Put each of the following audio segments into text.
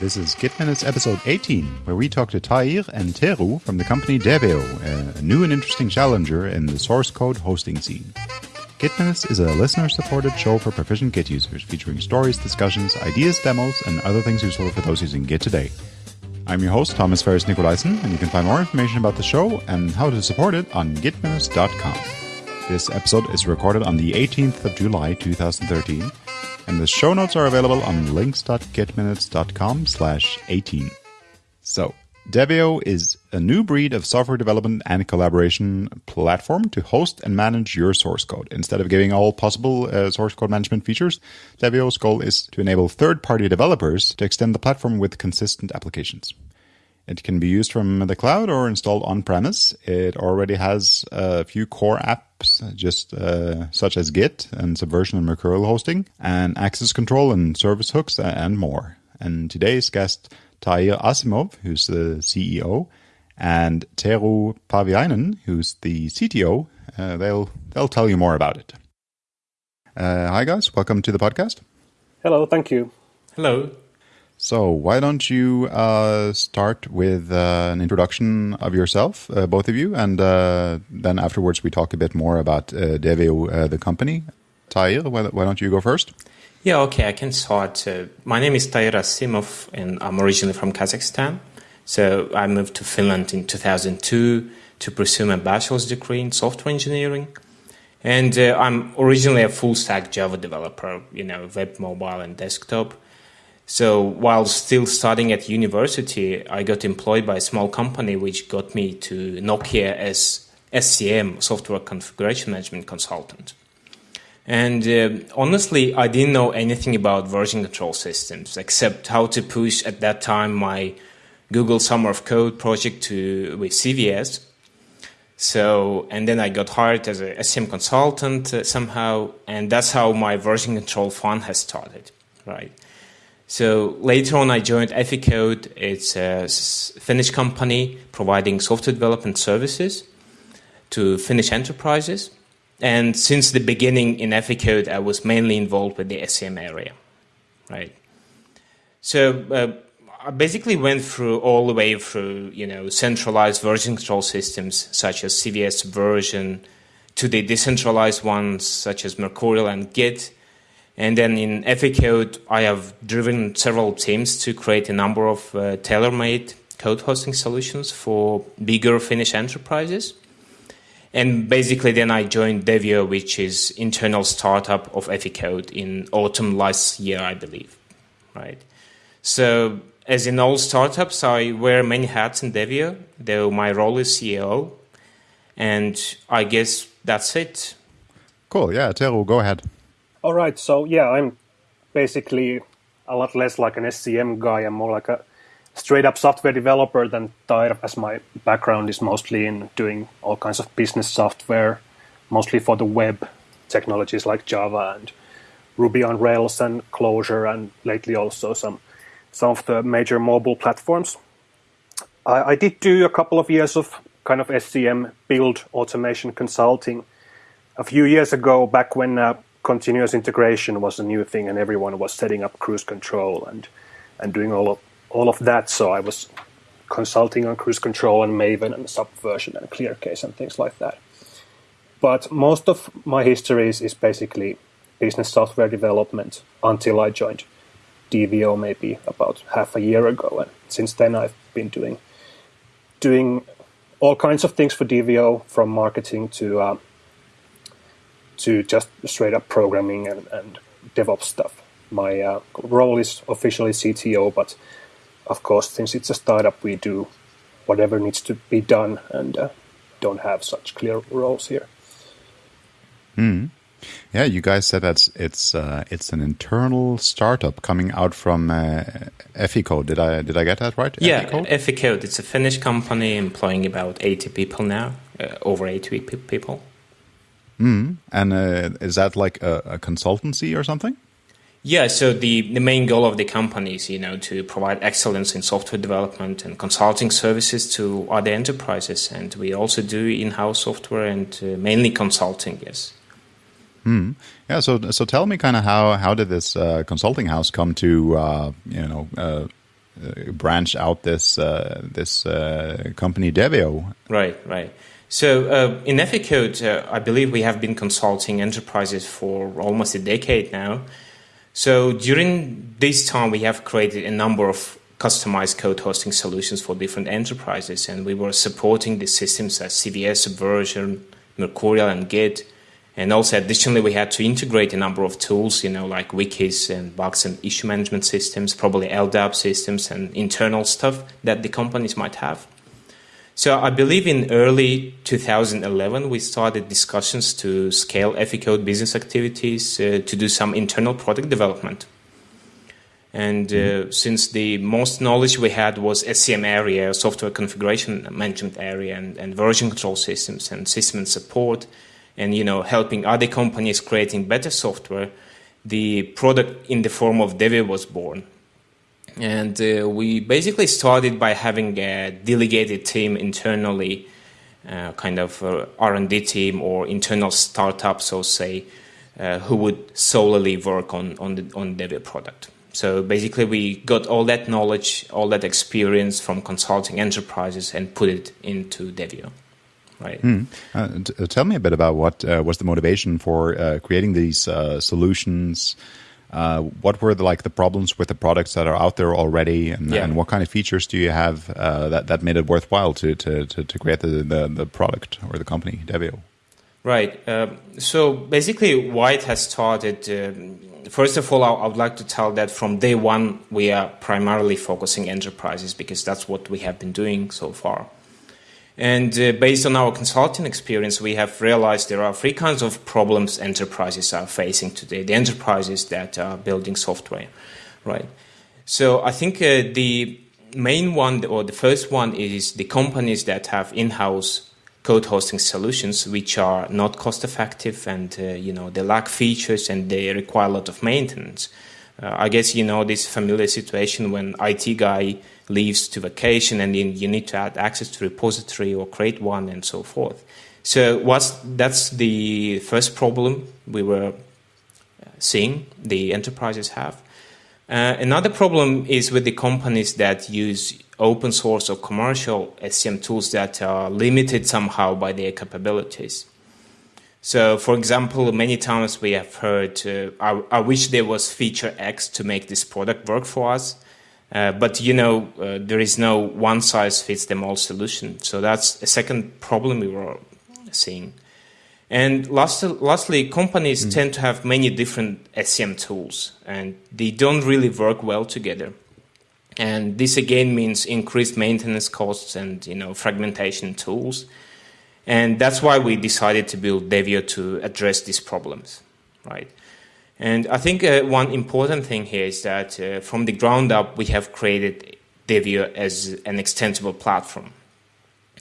This is Git Minutes episode 18, where we talk to Tahir and Tero from the company Deveo, a new and interesting challenger in the source code hosting scene. Git Minutes is a listener-supported show for proficient Git users, featuring stories, discussions, ideas, demos, and other things useful for those using Git today. I'm your host, Thomas Ferris Nicolaisen, and you can find more information about the show and how to support it on gitminutes.com. This episode is recorded on the 18th of July 2013, and the show notes are available on links.gitminutes.com slash 18. So, Deveo is a new breed of software development and collaboration platform to host and manage your source code. Instead of giving all possible uh, source code management features, Deveo's goal is to enable third-party developers to extend the platform with consistent applications. It can be used from the cloud or installed on-premise. It already has a few core apps, just uh, such as Git and Subversion and Mercurial hosting, and access control and service hooks and more. And today's guest, Tahir Asimov, who's the CEO, and Tero Parviainen, who's the CTO, uh, they'll they'll tell you more about it. Uh, hi guys, welcome to the podcast. Hello, thank you. Hello. So, why don't you uh, start with uh, an introduction of yourself, uh, both of you, and uh, then afterwards we talk a bit more about uh, Deveo, uh, the company. Tahir, why, don't you go first? Yeah, okay, I can start. my name is Tahir Asimov, and I'm originally from Kazakhstan. So, I moved to Finland in 2002 to pursue my bachelor's degree in software engineering. And I'm originally a full stack Java developer, you know, web, mobile, and desktop. So while still studying at university, I got employed by a small company which got me to Nokia as SCM, Software Configuration Management Consultant. And uh, honestly, I didn't know anything about version control systems except how to push at that time my Google Summer of Code project to with CVS. So, and then I got hired as a SCM consultant uh, somehow, and that's how my version control fun has started, right? So later on, I joined Eficode. It's a Finnish company providing software development services to Finnish enterprises. And since the beginning in Eficode, I was mainly involved with the SCM area, right? So uh, I basically went through all the way through, you know, centralized version control systems such as CVS version to the decentralized ones such as Mercurial and Git and then in Eficode, I have driven several teams to create a number of uh, tailor-made code hosting solutions for bigger Finnish enterprises. And basically, then I joined Deveo, which is internal startup of Eficode in autumn last year, I believe. Right. So, as in all startups, I wear many hats in Deveo, Though my role is CEO, and I guess that's it. Cool. Yeah, Tero, go ahead. All right. So yeah, I'm basically a lot less like an SCM guy. I'm more like a straight up software developer than Tahir, as my background is mostly in doing all kinds of business software, mostly for the web technologies like Java and Ruby on Rails and Clojure, and lately also some some of the major mobile platforms. I, I did do a couple of years of kind of SCM build automation consulting a few years ago, back when uh, continuous integration was a new thing, and everyone was setting up cruise control and and doing all of all of that. So I was consulting on cruise control and Maven and Subversion and ClearCase and things like that. But most of my history is, is basically business software development until I joined Deveo maybe about half a year ago, and since then I've been doing doing all kinds of things for Deveo, from marketing to uh, to just straight up programming and, and DevOps stuff. My uh, role is officially CTO, but of course, since it's a startup, we do whatever needs to be done and uh, don't have such clear roles here. Hmm. Yeah, you guys said that it's uh, it's an internal startup coming out from uh, Eficode. Did I did I get that right? Yeah, Eficode. It's a Finnish company employing about eighty people now, uh, over eighty people. Mm. And uh, is that like a, a, consultancy or something? Yeah, so the, the main goal of the company is, you know, to provide excellence in software development and consulting services to other enterprises. And we also do in-house software and uh, mainly consulting, yes. Hmm. Yeah. So, so tell me kind of how, how did this uh, consulting house come to, uh, you know, uh, uh, out this uh, this uh, company Deveo. Right, right. So uh, in Eficode, uh, I believe we have been consulting enterprises for almost a decade now. So during this time, we have created a number of customized code hosting solutions for different enterprises, and we were supporting the systems as CVS, Subversion, Mercurial, and Git. And also, additionally, we had to integrate a number of tools, you know, like wikis and bugs and issue management systems, probably LDAP systems and internal stuff that the companies might have. So I believe in early 2011, we started discussions to scale Eficode business activities uh, to do some internal product development. And uh, mm-hmm. since the most knowledge we had was SCM area, software configuration management area, and, and version control systems and system and support, and you know helping other companies creating better software, the product in the form of Deveo was born. And uh, we basically started by having a delegated team internally, uh, kind of R&D team or internal startup, so say, uh, who would solely work on on the on Deveo product. So basically, we got all that knowledge, all that experience from consulting enterprises, and put it into Deveo. Right. Mm. Uh, tell me a bit about what uh, was the motivation for uh, creating these solutions. Uh, what were the, like the problems with the products that are out there already, and, yeah. and what kind of features do you have uh, that that made it worthwhile to to to, to create the, the, the product or the company Deveo? Right. Uh, so basically, why it has started. Um, first of all, I would like to tell that from day one we are primarily focusing enterprises because that's what we have been doing so far. And uh, based on our consulting experience, we have realized there are three kinds of problems enterprises are facing today. The enterprises that are building software, right? So I think uh, the main one, or the first one, is the companies that have in-house code hosting solutions, which are not cost-effective, and uh, you know they lack features and they require a lot of maintenance. Uh, I guess you know this familiar situation when IT guy leaves to vacation and then you need to add access to repository or create one and so forth. So what's, that's the first problem we were uh, seeing the enterprises have. Uh, another problem is with the companies that use open source or commercial SCM tools that are limited somehow by their capabilities. So, for example, many times we have heard, uh, I, I, wish there was feature X to make this product work for us. Uh, but you know, uh, there is no one size fits them all solution. So that's a second problem we were seeing. And last, lastly, companies mm. tend to have many different SCM tools, and they don't really work well together. And this again means increased maintenance costs and you know fragmentation tools. And that's why we decided to build Deveo to address these problems, right? And I think uh, one important thing here is that uh, from the ground up, we have created Deveo as an extensible platform.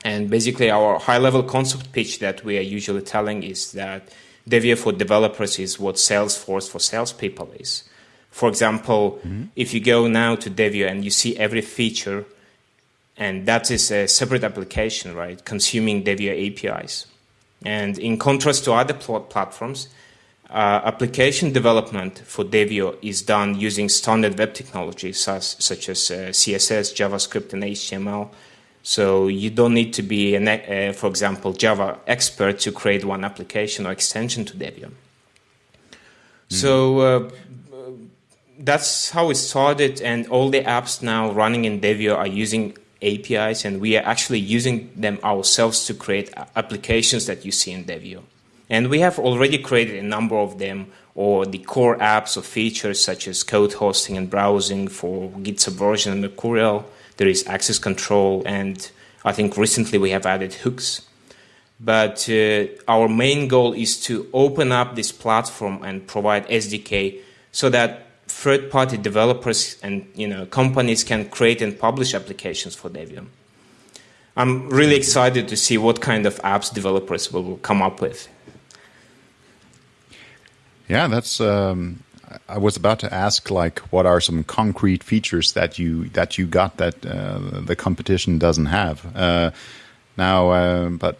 And basically, our high level concept pitch that we are usually telling is that Deveo for developers is what Salesforce for salespeople is. For example, mm-hmm. if you go now to Deveo and you see every feature, and that is a separate application, right, consuming Deveo APIs. And in contrast to other pl- platforms, uh, application development for Deveo is done using standard web technologies such, such as uh, CSS, JavaScript, and HTML. So you don't need to be, an, uh, for example, Java expert to create one application or extension to Deveo. Mm-hmm. So uh, that's how it started, and all the apps now running in Deveo are using APIs, and we are actually using them ourselves to create applications that you see in Deveo. And we have already created a number of them, or the core apps or features such as code hosting and browsing for Git Subversion and Mercurial. There is access control, and I think recently we have added hooks. But uh, our main goal is to open up this platform and provide SDK so that third-party developers and you know companies can create and publish applications for Deveo. I'm really excited to see what kind of apps developers will come up with. Yeah, that's. Um, I was about to ask, like, what are some concrete features that you that you got that uh, the competition doesn't have? Uh, now, uh, but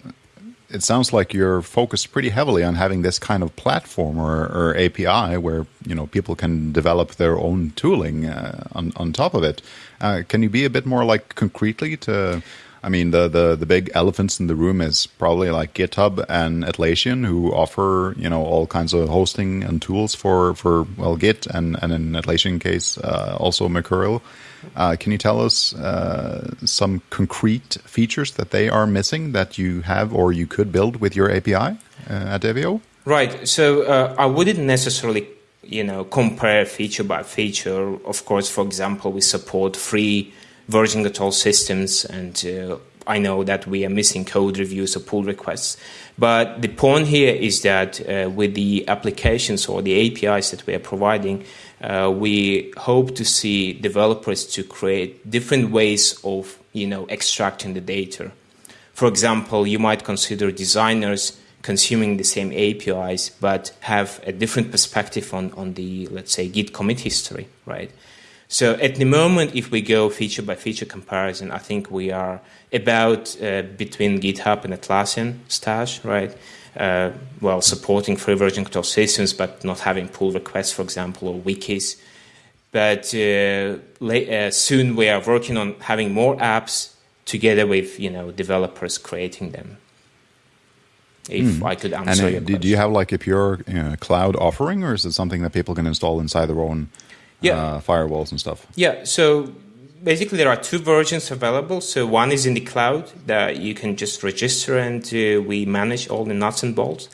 it sounds like you're focused pretty heavily on having this kind of platform or, or API where you know people can develop their own tooling uh, on on top of it. Uh, can you be a bit more like concretely to? I mean, the, the the big elephants in the room is probably like GitHub and Atlassian, who offer you know all kinds of hosting and tools for for well Git and and in Atlassian case uh, also Mercurial. Uh, can you tell us uh, some concrete features that they are missing that you have or you could build with your API uh, at Deveo? Right. So uh, I wouldn't necessarily, you know, compare feature by feature. Of course, for example, we support free version control systems, and uh, I know that we are missing code reviews or pull requests. But the point here is that uh, with the applications or the APIs that we are providing, uh, we hope to see developers to create different ways of you know extracting the data. For example, you might consider designers consuming the same APIs but have a different perspective on, on the let's say Git commit history, right? So at the moment, if we go feature by feature comparison, I think we are about uh, between GitHub and Atlassian stash, right? uh, well, supporting free version control systems, but not having pull requests, for example, or wikis. But uh, late, uh, soon we are working on having more apps together with you know developers creating them. If mm. I could answer and, your question. Do you have like a pure you know, cloud offering, or is it something that people can install inside their own yeah. Uh, firewalls and stuff? Yeah. So basically there are two versions available. So one is in the cloud that you can just register and uh, we manage all the nuts and bolts.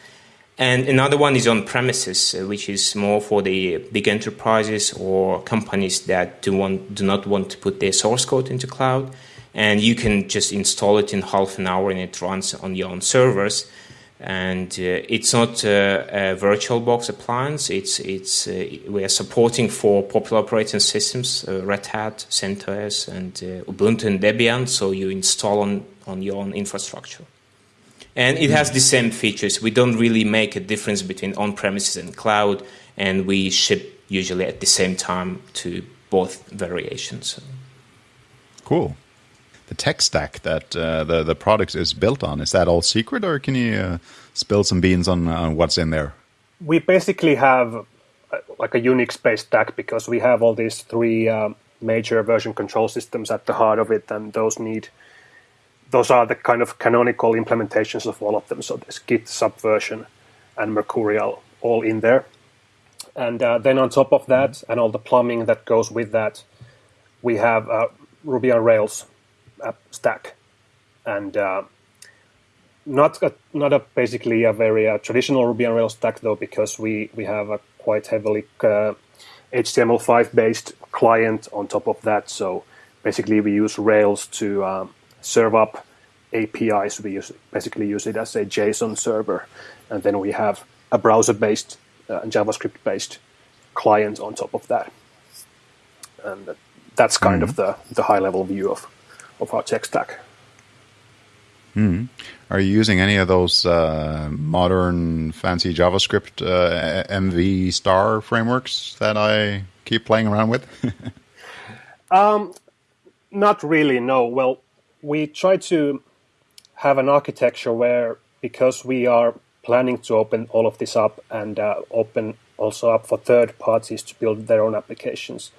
And another one is on premises, uh, which is more for the big enterprises or companies that do want do not want to put their source code into cloud. And you can just install it in half an hour and it runs on your own servers and uh, it's not a VirtualBox appliance. It's it's uh, we are supporting for popular operating systems, uh, Red Hat, CentOS, and Ubuntu and Debian. So you install on on your own infrastructure, and it has the same features. We don't really make a difference between on-premises and cloud, and we ship usually at the same time to both variations. Cool the tech stack that uh, the the product is built on? Is that all secret, or can you uh, spill some beans on, on what's in there? We basically have uh, like a Unix-based stack because we have all these three uh, major version control systems at the heart of it, and those need those are the kind of canonical implementations of all of them. So there's Git, Subversion, and Mercurial all in there. And uh, then on top of that, and all the plumbing that goes with that, we have uh, Ruby on Rails stack, and uh, not a, not a basically a very uh, traditional Ruby on Rails stack though, because we we have a quite heavily uh, HTML5 based client on top of that. So basically, we use Rails to um, serve up APIs. We use basically use it as a JSON server, and then we have a browser based uh, JavaScript based client on top of that. And that's kind mm-hmm. of the, the high level view of of our tech stack. Mm. Are you using any of those uh, modern fancy JavaScript uh, MV star frameworks that I keep playing around with? um, not really, no. Well, we try to have an architecture where, because we are planning to open all of this up and uh, open also up for third parties to build their own applications,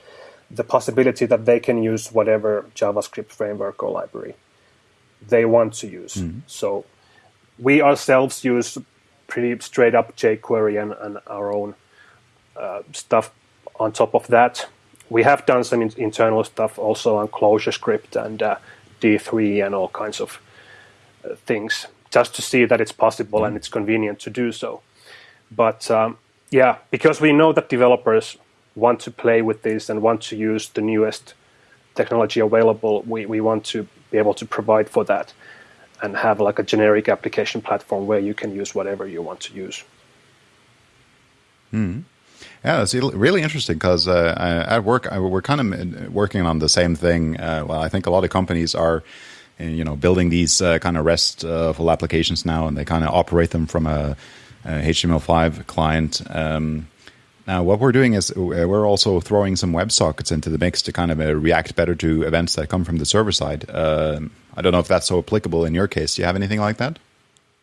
the possibility that they can use whatever JavaScript framework or library they want to use. Mm-hmm. So we ourselves use pretty straight up jQuery and, and our own uh, stuff on top of that. We have done some in- internal stuff also on ClojureScript and uh, D3 and all kinds of uh, things just to see that it's possible mm-hmm. and it's convenient to do so. But um, yeah, because we know that developers want to play with this and want to use the newest technology available, we, we want to be able to provide for that and have like a generic application platform where you can use whatever you want to use. Hmm. Yeah, it's really interesting because uh, at work we're kind of working on the same thing. Uh, well, I think a lot of companies are, you know, building these uh, kind of RESTful applications now, and they kind of operate them from a, a HTML5 client. Um, now, what we're doing is uh, we're also throwing some WebSockets into the mix to kind of uh, react better to events that come from the server side. Uh, I don't know if that's so applicable in your case. Do you have anything like that?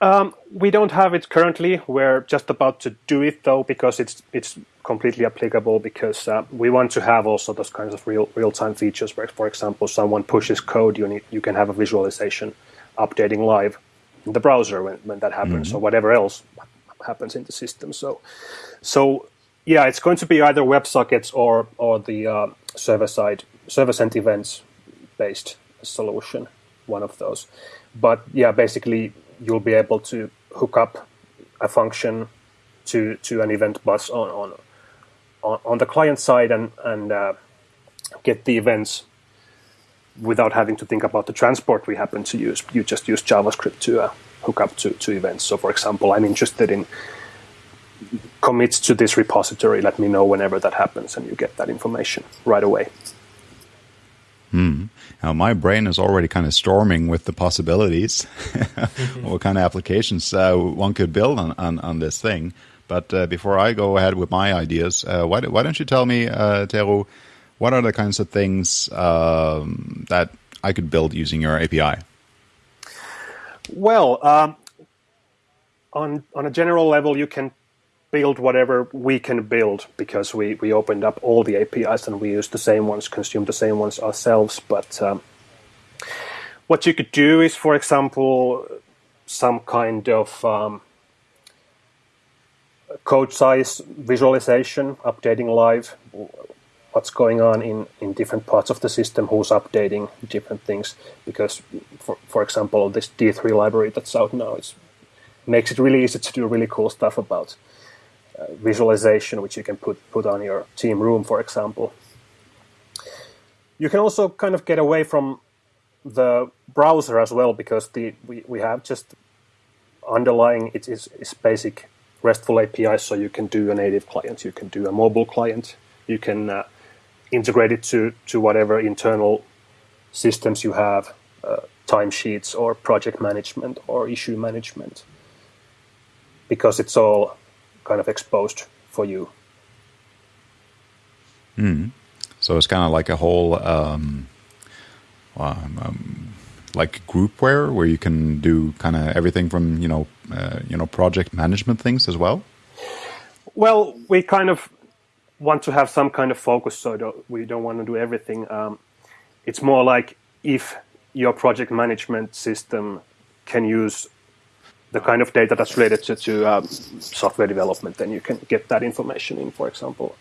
Um, we don't have it currently. We're just about to do it though, because it's it's completely applicable. Because uh, we want to have also those kinds of real real time features. Where, for example, someone pushes code, you need you can have a visualization updating live in the browser when, when that happens, mm-hmm. or whatever else happens in the system. So, so yeah, it's going to be either WebSockets or or the uh, server side server sent events based solution, one of those. But yeah, basically you'll be able to hook up a function to to an event bus on on on, the client side and and uh, get the events without having to think about the transport we happen to use. You just use JavaScript to uh, hook up to, to events. So, for example, I'm interested in commits to this repository. Let me know whenever that happens, and you get that information right away. Hmm. Now, my brain is already kind of storming with the possibilities, what kind of applications uh, one could build on, on, on this thing. But uh, before I go ahead with my ideas, uh, why, why, don't you tell me, uh, Tero, what are the kinds of things um, that I could build using your API? Well, um, on on a general level, you can build whatever we can build because we, we opened up all the APIs and we use the same ones, consume the same ones ourselves. But um, what you could do is, for example, some kind of um, code size visualization, updating live what's going on in, in different parts of the system, who's updating different things. Because, for, for example, this D3 library that's out now is, makes it really easy to do really cool stuff about uh, visualization, which you can put, put on your team room, for example. You can also kind of get away from the browser as well because the we, we have just underlying it is, is basic RESTful APIs, so you can do a native client, you can do a mobile client, you can uh, integrate it to, to whatever internal systems you have, uh, timesheets or project management or issue management, because it's all kind of exposed for you. Mm. So it's kind of like a whole, um, um, um, like groupware where you can do kind of everything from you know, uh, you know, project management things as well. Well, we kind of want to have some kind of focus, so don't, we don't want to do everything. Um, it's more like if your project management system can use the kind of data that's related to, to um, software development, then you can get that information in, for example.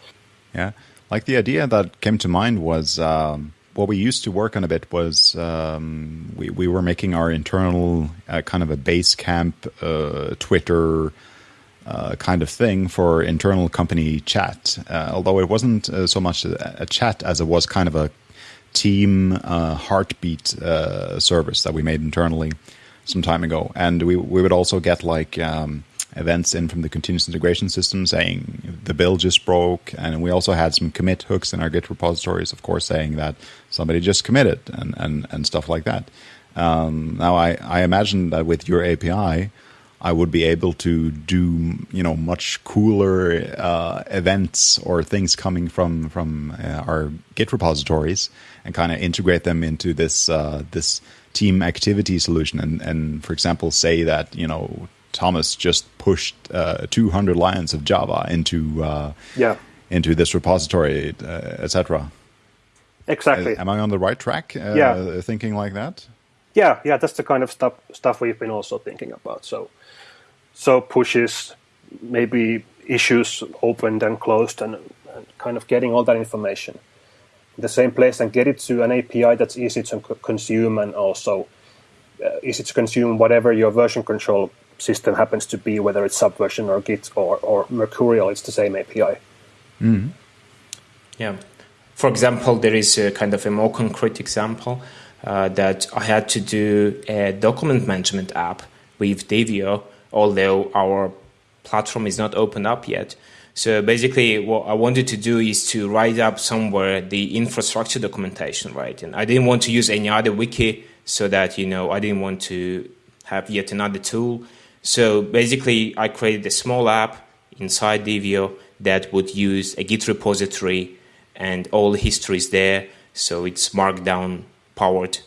Yeah, like the idea that came to mind was um, what we used to work on a bit was um, we, we were making our internal uh, kind of a base camp uh, Twitter uh, kind of thing for internal company chat. Uh, although it wasn't uh, so much a, a, chat as it was kind of a team uh, heartbeat uh, service that we made internally some time ago. And we we would also get like um, events in from the continuous integration system saying the bill just broke, and we also had some commit hooks in our Git repositories, of course, saying that somebody just committed and and, and stuff like that. Um, now I, I imagine that with your API I would be able to do you know much cooler uh, events or things coming from from uh, our Git repositories and kind of integrate them into this uh, this team activity solution and and for example say that you know Thomas just pushed uh, 200 lines of Java into uh, yeah into this repository uh, etc. Exactly. Am I on the right track? yeah. Thinking like that. Yeah, yeah, that's the kind of stuff stuff we've been also thinking about. So so pushes maybe issues opened and closed and, and, kind of getting all that information in the same place and get it to an API that's easy to consume and also uh, easy to consume whatever your version control system happens to be, whether it's Subversion or Git or, or Mercurial, it's the same API. Mm. Yeah. For example, there is a kind of a more concrete example uh, that I had to do a document management app with Deveo although our platform is not open up yet. So basically, what I wanted to do is to write up somewhere the infrastructure documentation, right? And I didn't want to use any other wiki so that, you know, I didn't want to have yet another tool. So basically, I created a small app inside Deveo that would use a Git repository and all the history is there. So it's markdown powered,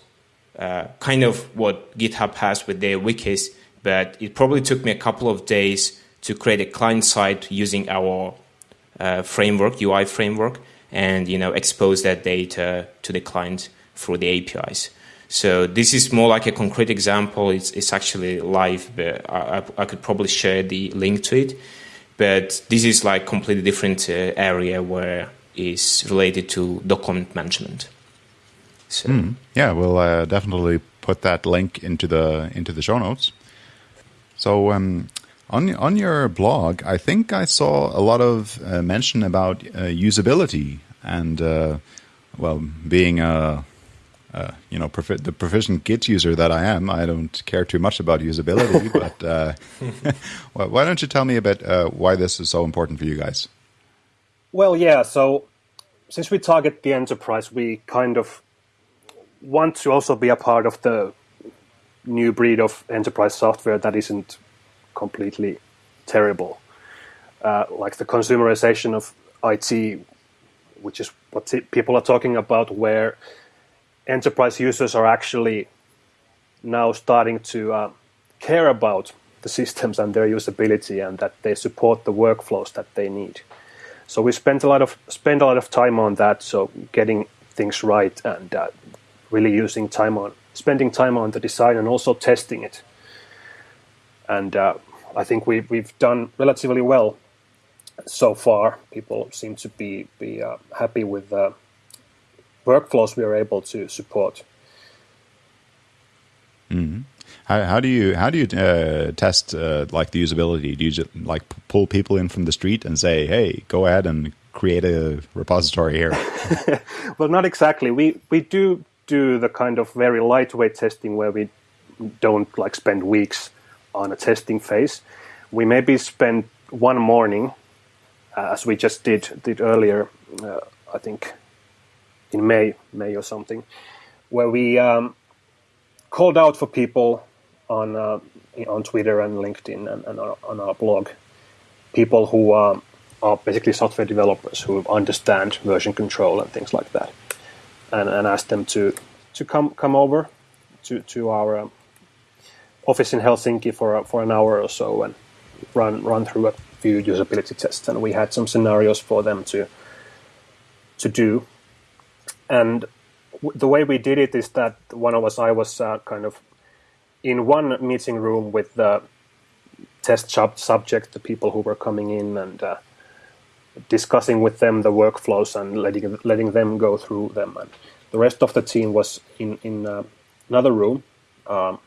uh, kind of what GitHub has with their wikis, but it probably took me a couple of days to create a client side using our uh, framework, UI framework, and you know expose that data to the client through the APIs. So this is more like a concrete example. It's, it's actually live, but I, I could probably share the link to it. But this is like completely different uh, area where is related to document management. So mm, yeah, we'll uh, definitely put that link into the into the show notes. So um, on on your blog, I think I saw a lot of uh, mention about uh, usability and uh, well, being a uh, you know, the proficient Git user that I am, I don't care too much about usability. but uh, well, why don't you tell me a bit uh, why this is so important for you guys? Well, yeah. So since we target the enterprise, we kind of want to also be a part of the new breed of enterprise software that isn't completely terrible. Uh, like the consumerization of IT, which is what people are talking about, where enterprise users are actually now starting to uh, care about the systems and their usability and that they support the workflows that they need. So we spent a lot of spend a lot of time on that. So getting things right and uh, really using time on spending time on the design and also testing it. And uh, I think we we've done relatively well so far. People seem to be be uh, happy with uh, workflows we are able to support. Mm-hmm. How, how, do you how do you uh, test uh, like the usability? Do you just like pull people in from the street and say, "Hey, go ahead and create a repository here"? well, not exactly. We we do do the kind of very lightweight testing where we don't like spend weeks on a testing phase. We maybe spend one morning, uh, as we just did did earlier. Uh, I think in May, May or something, where we um, called out for people on uh, on Twitter and LinkedIn and, and on our blog, people who uh, are basically software developers who understand version control and things like that, and, and asked them to to come come over to to our um, office in Helsinki for for an hour or so and run run through a few usability tests, and we had some scenarios for them to to do and the way we did it is that one of us, I was uh, kind of in one meeting room with the test sub- subject, the people who were coming in, and uh, discussing with them the workflows and letting letting them go through them. And the rest of the team was in in uh, another room, um,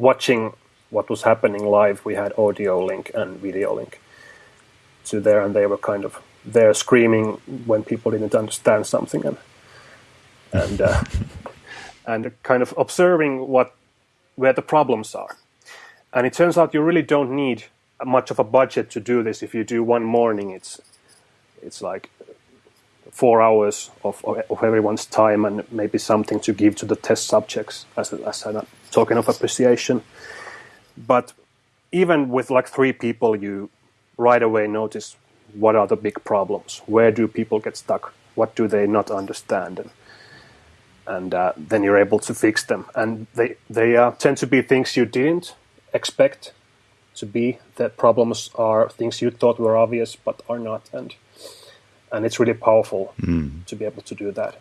watching what was happening live. We had audio link and video link to there, and they were kind of there screaming when people didn't understand something and and uh, and kind of observing what where the problems are. And it turns out you really don't need much of a budget to do this. If you do one morning, it's it's like four hours of, of everyone's time and maybe something to give to the test subjects as a, as a token of appreciation. But even with like three people, you right away notice what are the big problems? Where do people get stuck? What do they not understand? And, and uh, then you're able to fix them. And they they uh, tend to be things you didn't expect to be. That problems are things you thought were obvious but are not, and and it's really powerful mm. to be able to do that.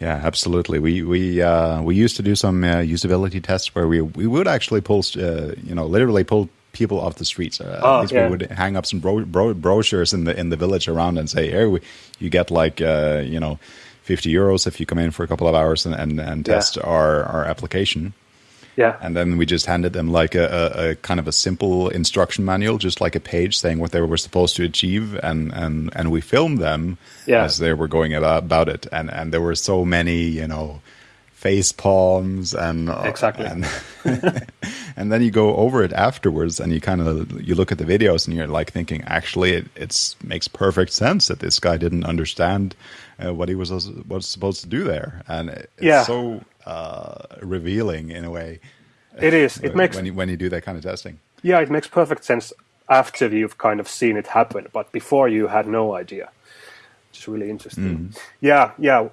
Yeah, absolutely. We we uh, we used to do some uh, usability tests where we we would actually pull, uh, you know, literally pull people off the streets. Uh, oh, at least yeah. we would hang up some bro- bro- brochures in the in the village around and say, "Hey, we, you get like uh, you know, fifty euros if you come in for a couple of hours and and, and test yeah. our our application." Yeah, and then we just handed them like a, a, a, kind of a simple instruction manual, just like a page saying what they were supposed to achieve, and and and we filmed them yeah. as they were going about, it, and and there were so many, you know face palms and uh, exactly. and, and, then you go over it afterwards and you kind of you look at the videos and you're like thinking actually it it's makes perfect sense that this guy didn't understand uh, what he was was supposed to do there and it's yeah. so uh, revealing in a way it is it makes when you, when you do that kind of testing yeah it makes perfect sense after you've kind of seen it happen but before you had no idea it's really interesting mm. yeah yeah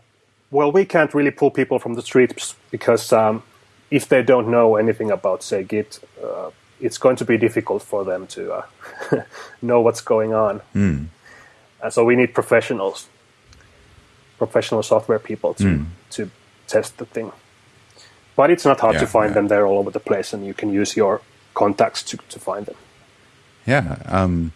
well, we can't really pull people from the streets because um, if they don't know anything about, say, Git, uh, it's going to be difficult for them to uh, know what's going on. Mm. And so we need professionals, professional software people to Mm. to test the thing. But it's not hard Yeah, to find yeah. them; they're all over the place, and you can use your contacts to, to find them. Yeah. Um,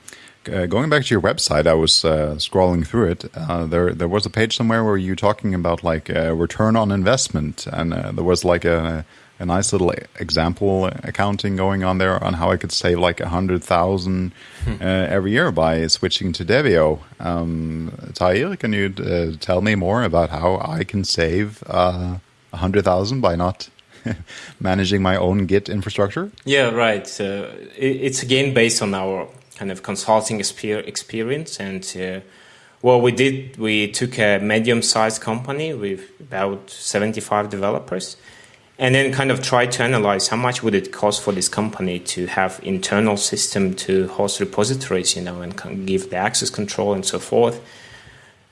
uh, going back to your website, I was uh, scrolling through it. Uh, there, there was a page somewhere where you were talking about like uh, return on investment, and uh, there was like a, a nice little example accounting going on there on how I could save like a hundred thousand uh, every year by switching to Deveo. Um, Tahir, can you uh, tell me more about how I can save uh, a hundred thousand by not managing my own Git infrastructure? Yeah, right. It's again based on our kind of consulting exper- experience. And uh, what we did, we took a medium sized company with about 75 developers and then kind of try to analyze how much would it cost for this company to have internal system to host repositories, you know, and give the access control and so forth.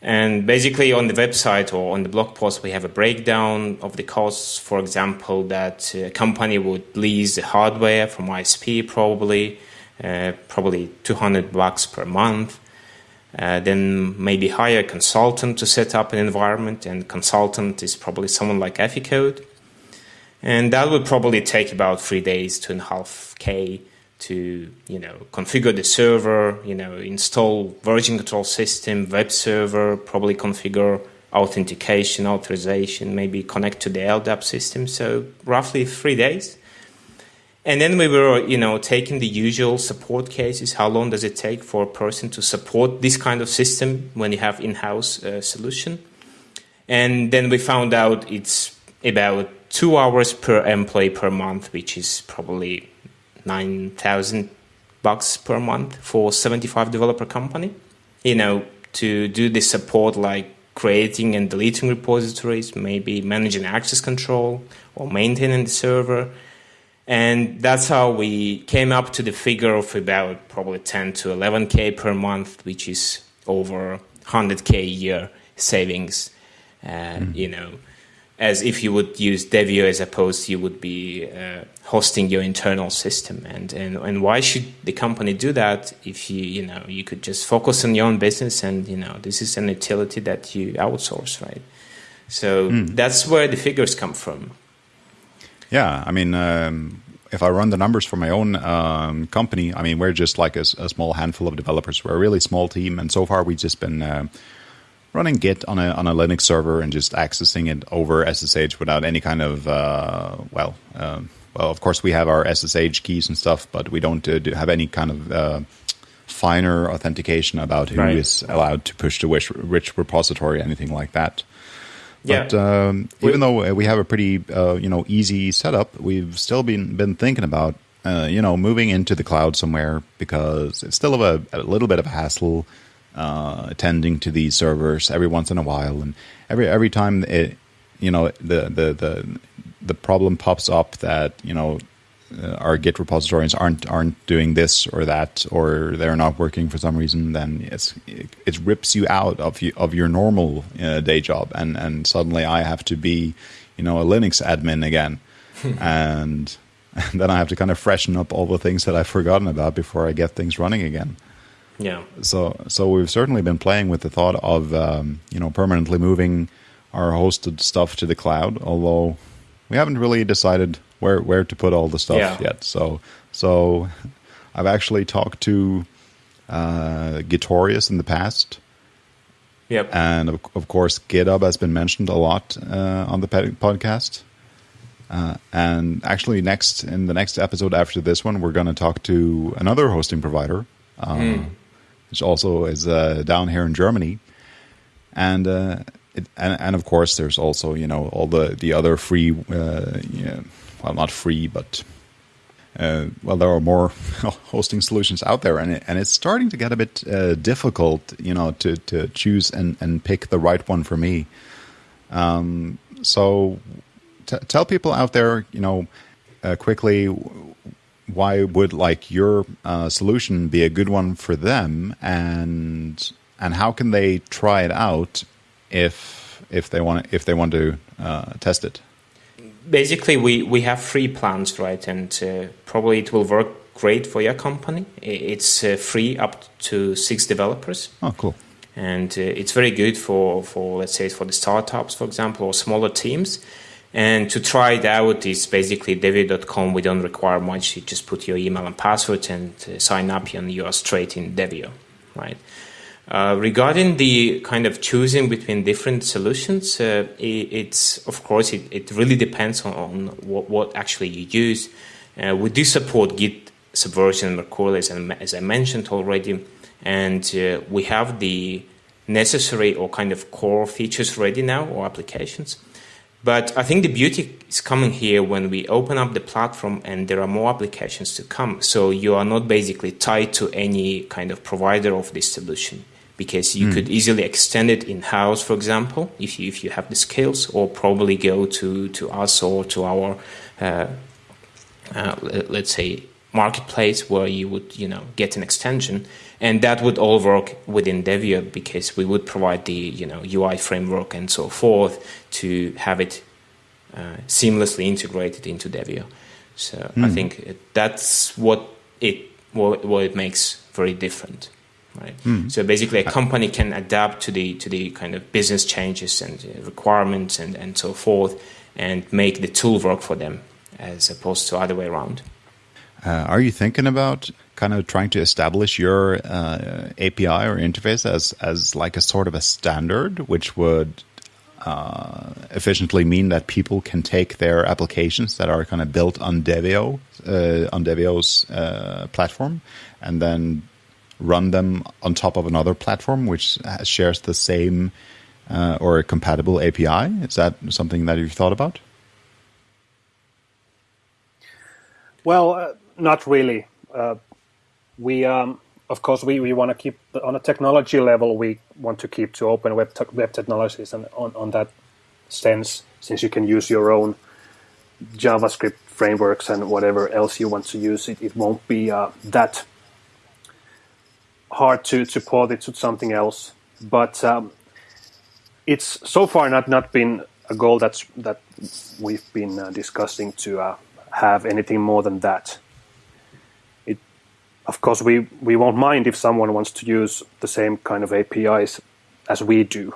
And basically, on the website or on the blog post, we have a breakdown of the costs. For example, that a company would lease the hardware from ISP, probably, uh, probably 200 bucks per month. Uh, then maybe hire a consultant to set up an environment, and consultant is probably someone like Eficode. And that would probably take about three days, two and a half K to, you know, configure the server, you know, install version control system, web server, probably configure authentication, authorization, maybe connect to the LDAP system. So roughly three days. And then we were, you know, taking the usual support cases. How long does it take for a person to support this kind of system when you have in-house uh, solution? And then we found out it's about two hours per employee per month, which is probably nine thousand bucks per month for seventy-five developer company. You know, to do the support like creating and deleting repositories, maybe managing access control or maintaining the server. And that's how we came up to the figure of about probably 10 to 11k per month, which is over 100k a year savings. Uh, You know, as if you would use Deveo as opposed you would be uh, hosting your internal system. And, and and why should the company do that if you you know you could just focus on your own business and you know this is an utility that you outsource, right? So that's where the figures come from. Yeah, I mean, um, if I run the numbers for my own um, company, I mean, we're just like a small handful of developers. We're a really small team, and so far we've just been uh, running Git on a on a Linux server and just accessing it over SSH without any kind of uh, well, um, well, of course we have our SSH keys and stuff, but we don't uh, do have any kind of uh, finer authentication about who is Right. allowed to push to which, which repository, anything like that. Yeah. But um, We- even though uh, we have a pretty uh, you know easy setup, we've still been been thinking about uh, you know moving into the cloud somewhere because it's still a, a little bit of a hassle uh, attending to these servers every once in a while, and every every time it you know the the the the problem pops up that you know uh, our Git repositories aren't aren't doing this or that, or they're not working for some reason, then it's it, it rips you out of you, of your normal uh, day job, and and suddenly I have to be, you know, a Linux admin again, and, and then I have to kind of freshen up all the things that I've forgotten about before I get things running again. Yeah. So so we've certainly been playing with the thought of um, you know permanently moving our hosted stuff to the cloud, although we haven't really decided where where to put all the stuff Yeah. yet. So so I've actually talked to uh, Gitorious in the past, Yep. and of, of course GitHub has been mentioned a lot uh, on the podcast. Uh, and actually, next in the next episode after this one, we're going to talk to another hosting provider, uh, which also is uh, down here in Germany, and, uh, it, and and of course, there's also you know all the the other free, uh, yeah, well, not free, but uh, well, there are more hosting solutions out there, and it, and it's starting to get a bit uh, difficult, you know, to to choose and and pick the right one for me. Um, so, tell people out there, you know, uh, quickly, why would like your uh, solution be a good one for them, and and how can they try it out if if they want if they want to uh, test it? basically, we, we have free plans, right? And uh, probably it will work great for your company. It's uh, free up to six developers. Oh, cool. And uh, it's very good for, for, let's say, for the startups, for example, or smaller teams. And to try it out is basically deveo.com. We don't require much. You just put your email and password and uh, sign up, and you are straight in Deveo, right? Uh, regarding the kind of choosing between different solutions, uh, it, it's of course it, it really depends on, on what, what, actually you use. Uh, we do support Git Subversion and Mercurial, as, I mentioned already, and uh, we have the necessary or kind of core features ready now or applications. But I think the beauty is coming here when we open up the platform and there are more applications to come. So you are not basically tied to any kind of provider of this solution because you mm. could easily extend it in house, for example, if you, if you have the skills, or probably go to, to us or to our, uh, uh, let's say, marketplace where you would, you know, get an extension. And that would all work within Deveo because we would provide the, you know, UI framework and so forth to have it uh, seamlessly integrated into Deveo. So mm. I hmm. think that's what it what, what it makes very different right? Mm. So basically, a company can adapt to the to the kind of business changes and requirements and and so forth, and make the tool work for them as opposed to other way around. Uh, are you thinking about kind of trying to establish your uh, API or interface as as like a sort of a standard, which would uh, efficiently mean that people can take their applications that are kind of built on Deveo uh, on Deveo's uh, platform, and then run them on top of another platform which shares the same uh, or a compatible API? Is that something that you've thought about? Well, uh, not really. Uh, we, um, of course, we, we want to keep on a technology level. We want to keep to open web te- web technologies, and on, on that sense, since you can use your own JavaScript frameworks and whatever else you want to use, it, it won't be uh, that hard to, to port it to something else. But um, it's so far not, not been a goal that's, that we've been uh, discussing to uh, have anything more than that. Of course, we, we won't mind if someone wants to use the same kind of APIs as we do,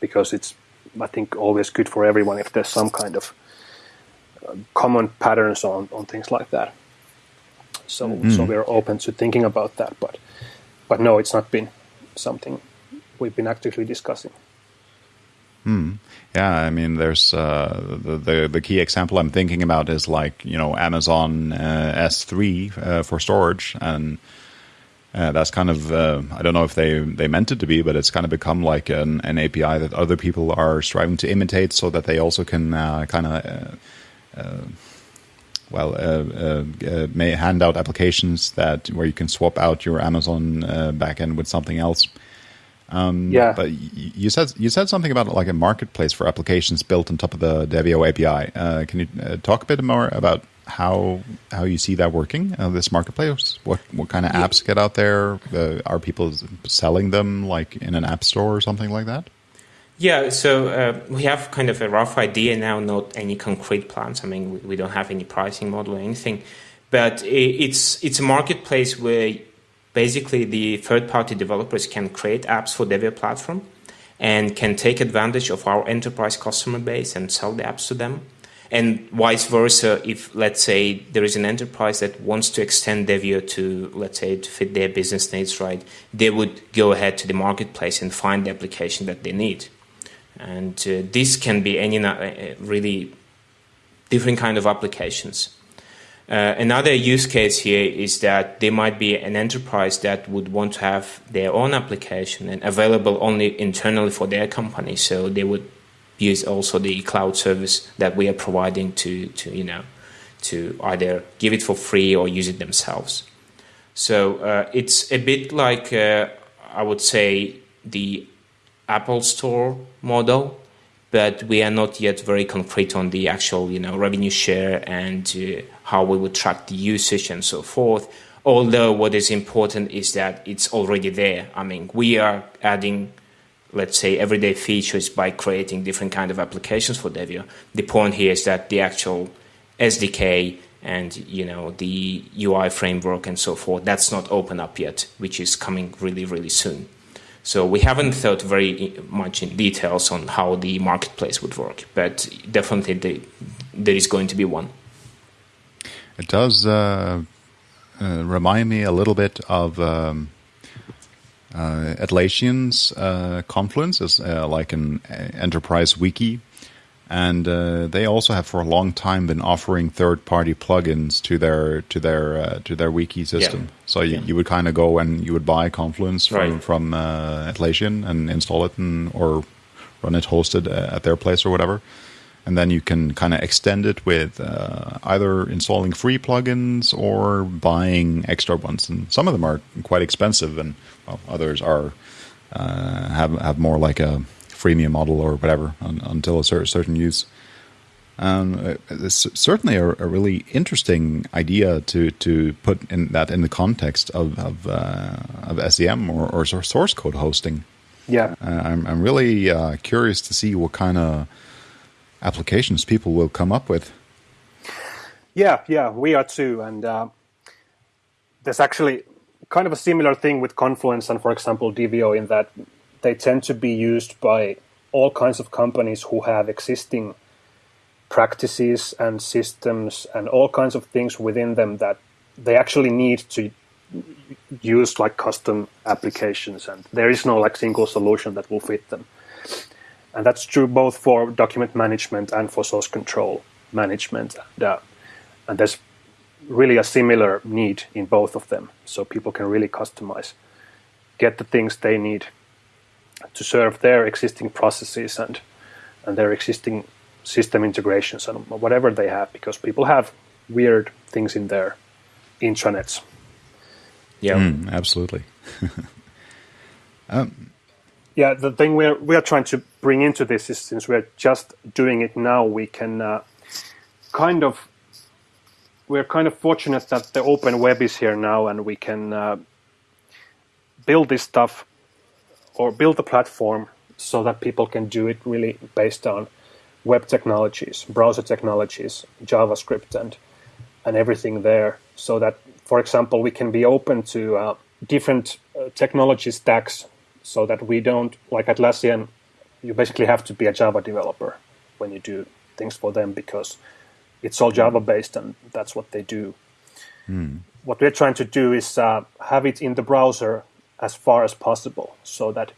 because it's, I think, always good for everyone if there's some kind of uh, common patterns on, on things like that. So, mm. so we're open to thinking about that, but but no, it's not been something we've been actively discussing. Hmm. Yeah, I mean, there's uh, the, the, the key example I'm thinking about is like you know Amazon uh, S3 uh, for storage, and uh, that's kind of uh, I don't know if they they meant it to be, but it's kind of become like an, an API that other people are striving to imitate, so that they also can uh, kind of well, may hand out applications that where you can swap out your Amazon backend with something else. Um, yeah. But you said you said something about like a marketplace for applications built on top of the Deveo API. Uh, can you uh, talk a bit more about how how you see that working? Uh, this marketplace. What what kind of yeah. apps get out there? are people selling them like in an app store or something like that? Yeah, so uh, we have kind of a rough idea now, not any concrete plans. I mean, we, we don't have any pricing model or anything, but it's it's a marketplace where basically the third-party developers can create apps for Deveo platform and can take advantage of our enterprise customer base and sell the apps to them. And vice versa, if let's say there is an enterprise that wants to extend Deveo to, let's say, to fit their business needs, right, they would go ahead to the marketplace and find the application that they need and uh, this can be any uh, really different kind of applications. Uh, another use case here is that there might be an enterprise that would want to have their own application and available only internally for their company. So they would use also the cloud service that we are providing to, to you know, to either give it for free or use it themselves. So uh, it's a bit like uh, I would say the Apple Store model, but we are not yet very concrete on the actual, you know, revenue share and uh, how we would track the usage and so forth. Although what is important is that it's already there. I mean, we are adding let's say everyday features by creating different kind of applications for Deveo. The point here is that the actual SDK and you know the UI framework and so forth that's not open up yet, which is coming really really soon. So we haven't thought very much in details on how the marketplace would work, but definitely the, there is going to be one. It does uh, uh, remind me a little bit of um, uh, Atlassian's uh, Confluence, as uh, like an uh, enterprise wiki, and uh, they also have for a long time been offering third-party plugins to their to their uh, to their wiki system. Yeah. So you, yeah. you would kind of go and you would buy Confluence from right. from Atlassian and install it and, or run it hosted at their place or whatever and then you can kind of extend it with uh, either installing free plugins or buying extra ones. And some of them are quite expensive, and well, others are uh, have have more like a freemium model or whatever un, until a certain, certain use. Um, it's certainly a, a, really interesting idea to to put in that in the context of of, uh, of SCM or, or, source code hosting. Yeah, uh, I'm I'm really uh, curious to see what kind of applications people will come up with. Yeah, yeah, we are too. And uh, there's actually kind of a similar thing with Confluence and, for example, Deveo, in that they tend to be used by all kinds of companies who have existing practices and systems and all kinds of things within them that they actually need to use like custom applications and there is no like single solution that will fit them and that's true both for document management and for source control management. And, uh, and there's really a similar need in both of them, so people can really customize, get the things they need to serve their existing processes and and their existing system integrations and whatever they have, because people have weird things in their intranets. Yeah, mm, absolutely. um, yeah, the thing we're we are trying to bring into this is since we're just doing it now, we can uh, kind of we're kind of fortunate that the open web is here now, and we can uh, build this stuff or build the platform so that people can do it really based on web technologies, browser technologies, JavaScript, and and everything there. So that, for example, we can be open to uh, different uh, technology stacks so that we don't like Atlassian. You basically have to be a Java developer when you do things for them because it's all Java based and that's what they do. Mm. What we're trying to do is uh, have it in the browser as far as possible so that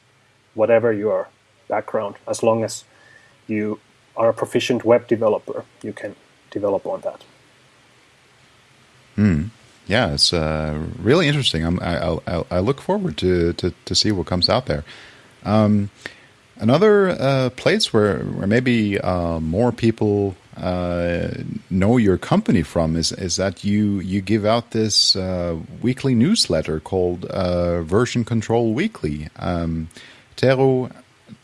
whatever your background, as long as you are a proficient web developer, you can develop on that. Hmm yeah, it's uh, really interesting. I'm, I, I, I, look forward to, to, to see what comes out there. Um, another uh, place where, where maybe uh, more people uh, know your company from is, is that you, you give out this uh, weekly newsletter called uh, Version Control Weekly. Um,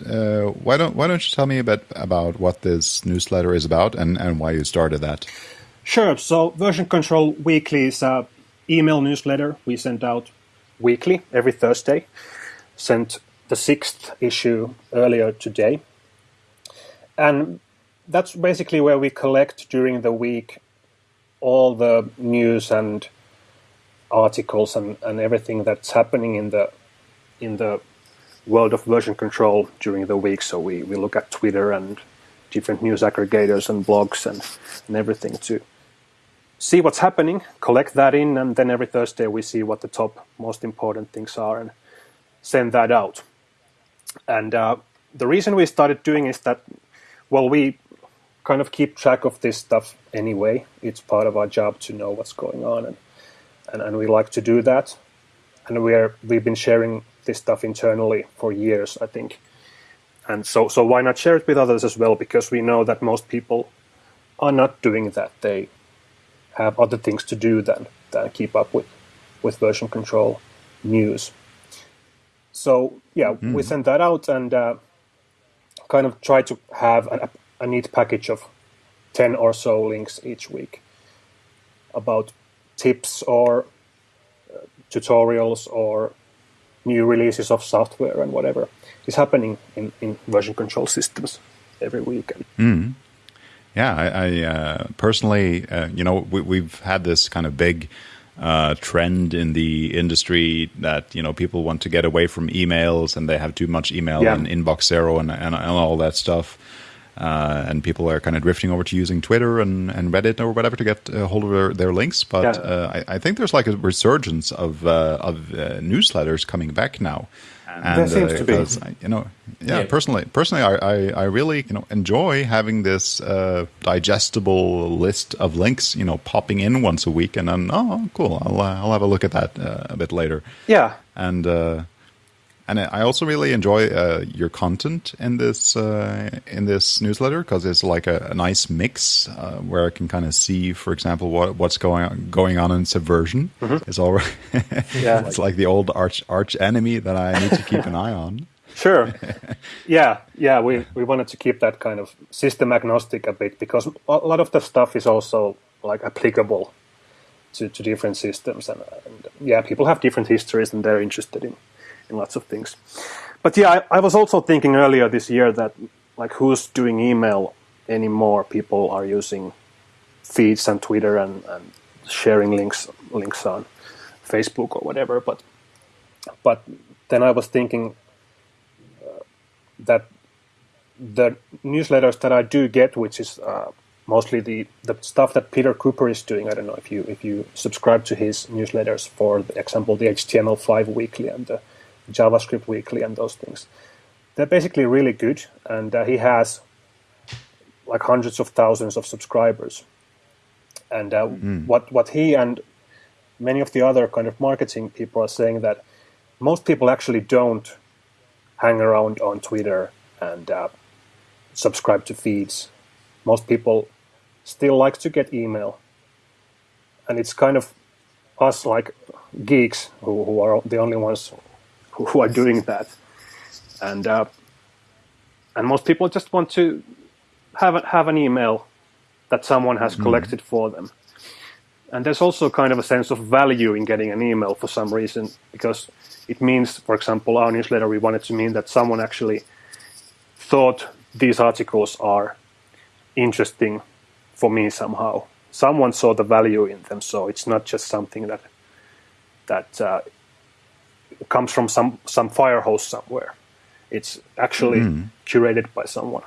why don't why don't you tell me a bit about what this newsletter is about and, and why you started that? Sure. So Version Control Weekly is a email newsletter we send out weekly, every Thursday. Sent the sixth issue earlier today. And that's basically where we collect during the week all the news and articles and, and everything that's happening in the in the world of version control during the week. So we, we look at Twitter and different news aggregators and blogs and, and everything to see what's happening, collect that in, and then every Thursday we see what the top most important things are and send that out. And uh, the reason we started doing is that, well, we kind of keep track of this stuff anyway. It's part of our job to know what's going on, and and, and we like to do that. And we're we've been sharing this stuff internally for years, I think. And so so why not share it with others as well? Because we know that most people are not doing that. They have other things to do than, than keep up with, with version control news. So yeah, mm. we hmm. sent that out and uh, kind of try to have a, a neat package of 10 or so links each week about tips or uh, tutorials or new releases of software and whatever is happening in, in version control systems every week. Mm. Yeah, I, I uh, personally, uh, you know, we, have had this kind of big uh, trend in the industry that you know people want to get away from emails and they have too much email yeah. and inbox zero and, and, and all that stuff. Uh, and people are kind of drifting over to using Twitter and, and Reddit or whatever to get a hold of their, their links. But yeah. uh, I, I, think there's like a resurgence of uh, of uh, newsletters coming back now. And, there seems uh, to be, you know, yeah, yeah. Personally, personally, I, I, I, really you know enjoy having this uh, digestible list of links, you know, popping in once a week, and then oh, cool, I'll uh, I'll have a look at that uh, a bit later. Yeah, and and I also really enjoy uh, your content in this uh, in this newsletter because it's like a, a nice mix uh, where I can kind of see, for example, what what's going on going on in Subversion. Mm-hmm. It's all yeah, it's like the old arch arch enemy that I need to keep an eye on. Sure. yeah, yeah. We we wanted to keep that kind of system agnostic a bit because a lot of the stuff is also like applicable to, to different systems, and, and yeah, people have different histories and they're interested in in lots of things. But yeah, I, I, was also thinking earlier this year that like who's doing email anymore? People are using feeds and Twitter and, and sharing links links on Facebook or whatever. But but then I was thinking uh, that the newsletters that I do get, which is uh, mostly the, the stuff that Peter Cooper is doing. I don't know if you if you subscribe to his newsletters, for example, the HTML5 Weekly and the JavaScript Weekly and those things. They're basically really good, and uh, he has like hundreds of thousands of subscribers. And uh, mm. what what he and many of the other kind of marketing people are saying that most people actually don't hang around on Twitter and uh, subscribe to feeds. Most people still like to get email, and it's kind of us like geeks who, who are the only ones who are doing that, and uh, and most people just want to have a, have an email that someone has mm-hmm. collected mm. for them. And there's also kind of a sense of value in getting an email for some reason because it means, for example, our newsletter we wanted to mean that someone actually thought these articles are interesting for me somehow. Someone saw the value in them, so it's not just something that that uh, comes from some some fire hose somewhere. It's actually mm. curated by someone.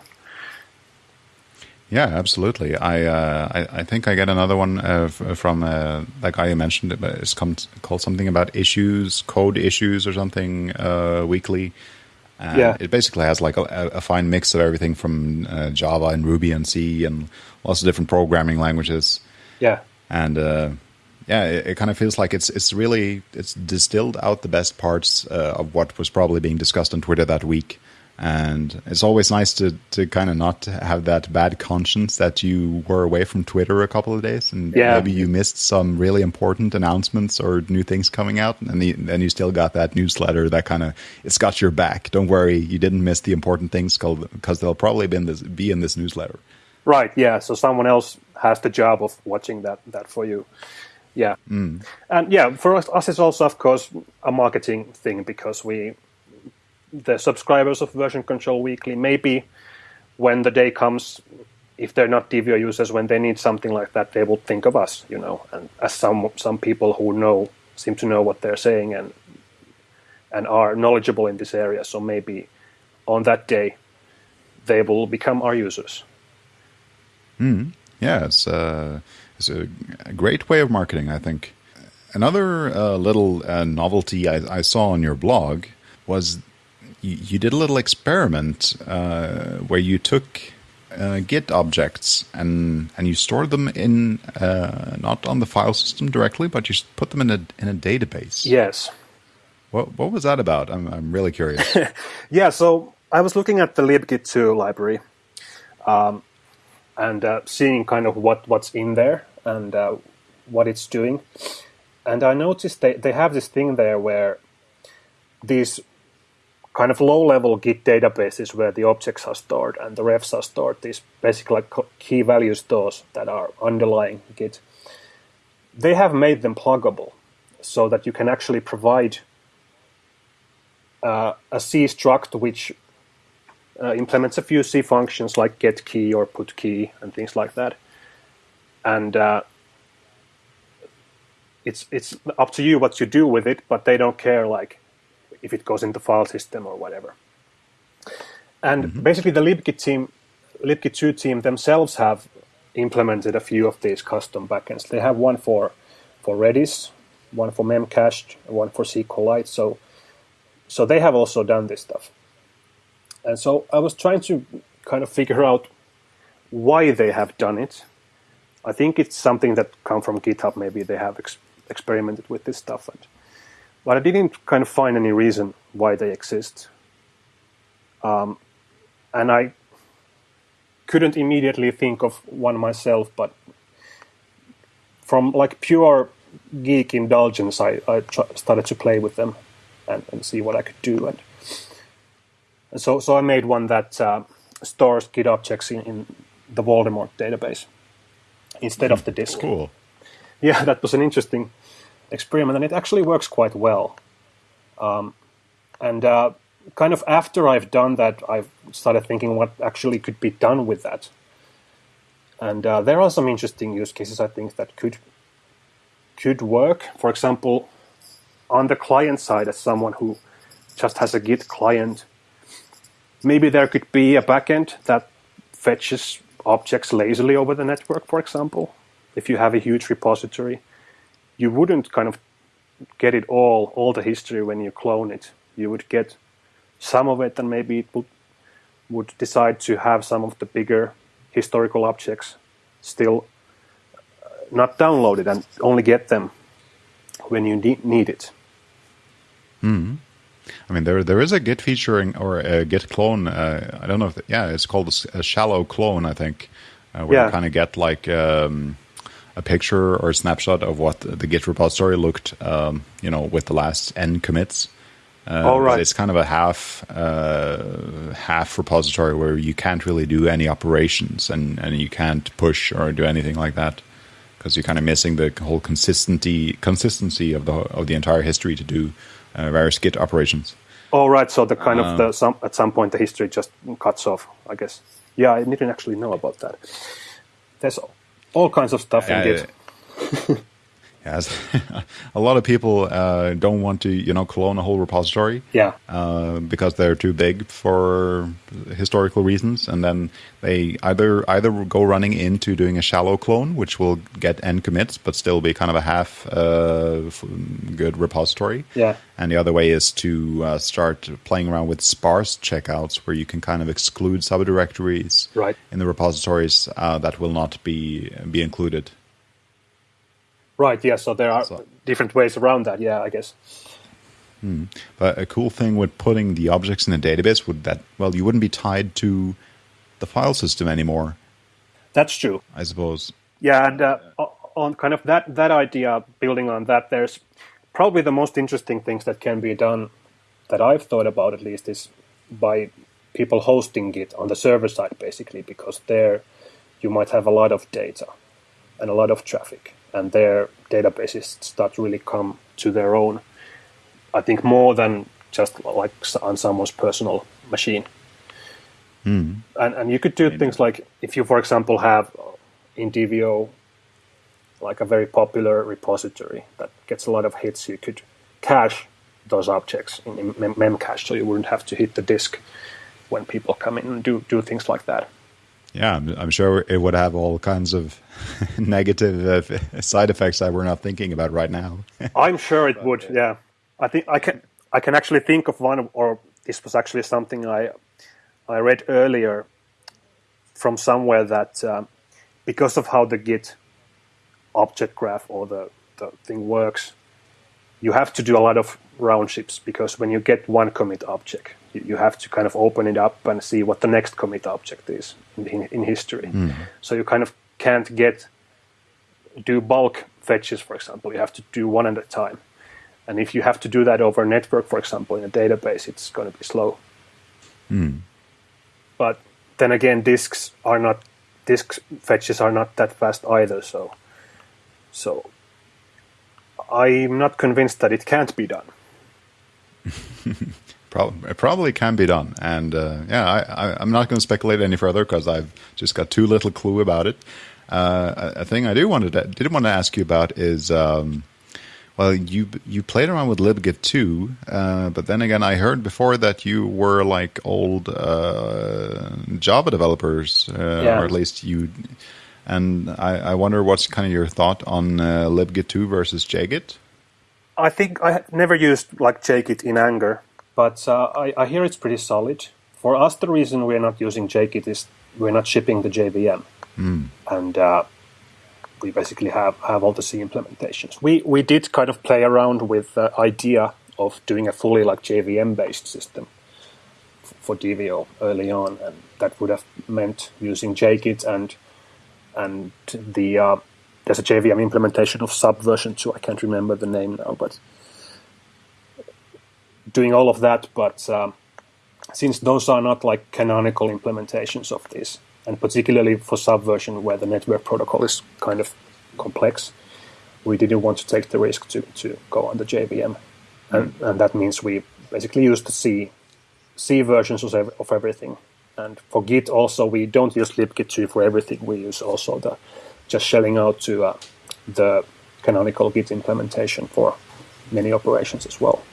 Yeah, absolutely. I, uh, I, I think I get another one uh, from uh, that guy you mentioned. It's called something about issues, code issues, or something uh, weekly. And yeah, it basically has like a, a, fine mix of everything from uh, Java and Ruby and C and lots of different programming languages. Yeah, and uh, yeah, it, it, kind of feels like it's it's really it's distilled out the best parts uh, of what was probably being discussed on Twitter that week, and it's always nice to to kind of not have that bad conscience that you were away from Twitter a couple of days and yeah. maybe you missed some really important announcements or new things coming out, and then you still got that newsletter that kind of it's got your back. Don't worry, you didn't miss the important things because they'll probably be in this be in this newsletter. Right. Yeah. So someone else has the job of watching that that for you. Yeah, mm. and yeah, for us, us, it's also of course a marketing thing because we, the subscribers of Version Control Weekly, maybe when the day comes, if they're not Deveo users, when they need something like that, they will think of us, you know, and as some some people who know seem to know what they're saying and and are knowledgeable in this area, so maybe on that day they will become our users. Mm. Yeah, it's. Uh it's a, a great way of marketing, I think. Another uh, little uh, novelty I, I, saw on your blog was you, you did a little experiment uh, where you took uh, Git objects and and you stored them in uh, not on the file system directly, but you put them in a in a database. Yes. What what was that about? I'm I'm really curious. yeah, so I was looking at the libgit2 library. Um, and uh, seeing kind of what what's in there and uh, what it's doing. And I noticed they, they have this thing there where these kind of low level Git databases where the objects are stored and the refs are stored, these basically like key value stores that are underlying Git, they have made them pluggable so that you can actually provide uh, a C struct which uh, implements a few C functions like get key or put key and things like that. And uh, it's it's up to you what you do with it, but they don't care like if it goes into file system or whatever. And mm-hmm. basically, the libgit team, libgit2 team themselves have implemented a few of these custom backends. They have one for for Redis, one for Memcached, one for SQLite. So so they have also done this stuff. And so I was trying to kind of figure out why they have done it. I think it's something that come from GitHub. Maybe they have ex- experimented with this stuff, and, but I didn't kind of find any reason why they exist. Um, and I couldn't immediately think of one myself, but from like pure geek indulgence, I, I started to play with them and, and see what I could do. And so, so I made one that uh, stores Git objects in, in, the Voldemort database instead of the disk. Cool. Yeah, that was an interesting experiment, and it actually works quite well. Um, and uh, kind of after I've done that, I've started thinking what actually could be done with that. And uh, there are some interesting use cases I think that could could work. For example, on the client side, as someone who just has a Git client, maybe there could be a backend that fetches objects lazily over the network, for example. If you have a huge repository, you wouldn't kind of get it all, all the history when you clone it. You would get some of it, and maybe it would, would decide to have some of the bigger historical objects still uh, not downloaded and only get them when you need it. Hmm. I mean, there there is a Git featuring or a Git clone. Uh, I don't know if yeah, it's called a, a shallow clone. I think uh, where yeah. you kind of get like um, a picture or a snapshot of what the Git repository looked, um, you know, with the last n commits. Uh, All right. It's kind of a half uh, half repository where you can't really do any operations and, and you can't push or do anything like that because you're kind of missing the whole consistency consistency of the of the entire history to do Uh, various Git operations. All right. So the kind of the um, some at some point the history just cuts off. I guess. Yeah, I didn't actually know about that. There's all kinds of stuff in Git. Yes, a lot of people uh, don't want to, you know, clone a whole repository. Yeah. Uh, because they're too big for historical reasons, and then they either either go running into doing a shallow clone, which will get n commits, but still be kind of a half uh, good repository. Yeah. And the other way is to uh, start playing around with sparse checkouts, where you can kind of exclude subdirectories right. in the repositories uh, that will not be be included. Right. Yeah. So there are so. different ways around that. Yeah, I guess. Hmm. But a cool thing with putting the objects in a database would that well, you wouldn't be tied to the file system anymore. That's true. I suppose. Yeah, and uh, on kind of that that idea, building on that, there's probably the most interesting things that can be done that I've thought about at least is by people hosting Git on the server side, basically, because there you might have a lot of data and a lot of traffic and their databases start really come to their own. I think more than just like on someone's personal machine. Mm. And and you could do things like if you, for example, have in Deveo like a very popular repository that gets a lot of hits, you could cache those objects in Memcache, so you wouldn't have to hit the disk when people come in and do do things like that yeah, I'm, I'm, sure it would have all kinds of negative uh, side effects that we're not thinking about right now. I'm sure it would. Yeah, I think I can. I can actually think of one, or this was actually something I I read earlier from somewhere that um, because of how the Git object graph or the, the thing works, you have to do a lot of round trips because when you get one commit object, you have to kind of open it up and see what the next commit object is in, in history. Mm. So you kind of can't get do bulk fetches, for example. You have to do one at a time. And if you have to do that over a network, for example, in a database, it's going to be slow. Mm. But then again, disks are not disk fetches are not that fast either. So, so I'm not convinced that it can't be done. Probably, it probably can be done, and uh, yeah, I, am not going to speculate any further because I've just got too little clue about it. Uh, a, a, thing I do wanted to, did want to ask you about is, um, well, you you played around with libgit2, uh, but then again, I heard before that you were like old uh, Java developers, uh, yeah. or at least you. And I, I, wonder what's kind of your thought on uh, libgit 2 versus jgit. I think I never used like jgit in anger but uh, I, I, hear it's pretty solid. For us, the reason we're not using JGit is we're not shipping the JVM, mm. and uh, we basically have, have all the C implementations. We we did kind of play around with the idea of doing a fully like JVM based system for Deveo early on, and that would have meant using JGit and and the uh, there's a JVM implementation of Subversion too. I can't remember the name now, but doing all of that, but um, since those are not like canonical implementations of this, and particularly for Subversion where the network protocol is kind of complex, we didn't want to take the risk to, to go on the JVM. And, mm. and that means we basically use the C, C versions of, of everything. And for Git also, we don't use libgit2 for everything. We use also the just shelling out to uh, the canonical Git implementation for many operations as well.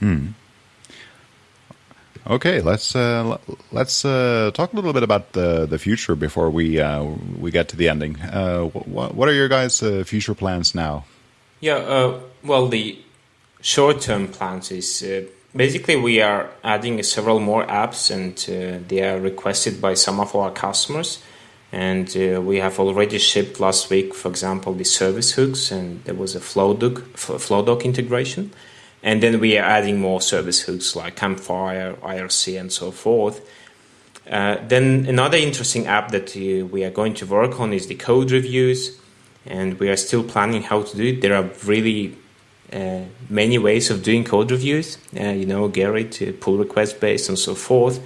Hmm. Okay, let's uh, let's uh, talk a little bit about the the future before we uh, we get to the ending. Uh, what, are your guys' uh, future plans now? Yeah, uh, well, the short term plans is basically we are adding several more apps, and they are requested by some of our customers. And we have already shipped last week, for example, the service hooks, and there was a Flowdock, Flowdock integration. And then we are adding more service hooks like Campfire, IRC, and so forth. Uh, then another interesting app that uh, we are going to work on is the code reviews, and we are still planning how to do it. There are really uh, many ways of doing code reviews. Uh, you know, Gerrit, uh, pull request based, and so forth.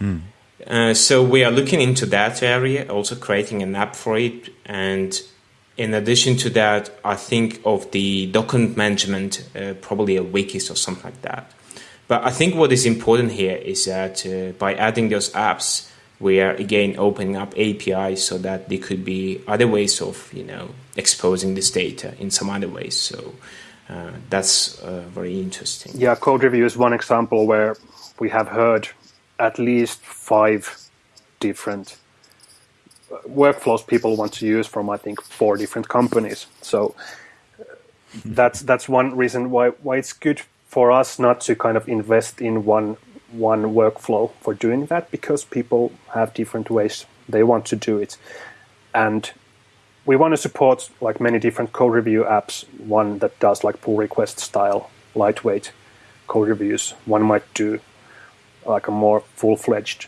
Mm. so we are looking into that area, also creating an app for it, and in addition to that, I think of the document management, uh, probably a wikis or something like that. But I think what is important here is that uh, by adding those apps, we are again opening up APIs so that there could be other ways of you know exposing this data in some other ways. So uh, that's uh, very interesting. Yeah, code review is one example where we have heard at least five different workflows people want to use from I think four different companies. So that's that's one reason why why it's good for us not to kind of invest in one one workflow for doing that because people have different ways they want to do it, and we want to support like many different code review apps. One that does like pull request style lightweight code reviews. One might do like a more full fledged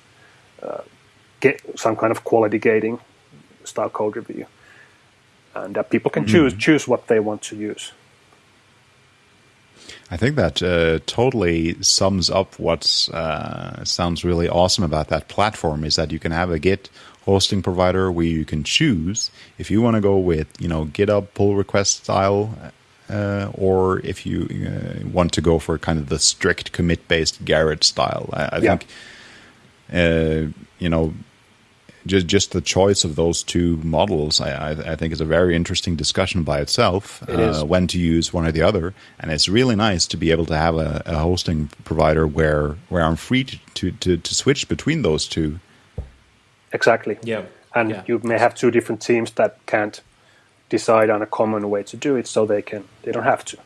uh, get some kind of quality gating style code review, and uh, people can mm-hmm. choose choose what they want to use. I think that uh, totally sums up what uh, sounds really awesome about that platform is that you can have a Git hosting provider where you can choose if you want to go with you know GitHub pull request style, uh, or if you uh, want to go for kind of the strict commit based Gerrit style. I, I yeah. think uh, you know just just the choice of those two models, I, I, I think, is a very interesting discussion by itself. It uh, when to use one or the other, and it's really nice to be able to have a, a hosting provider where where I'm free to, to, to, to, switch between those two. Exactly. Yeah. And yeah. you may have two different teams that can't decide on a common way to do it, so they can they don't have to.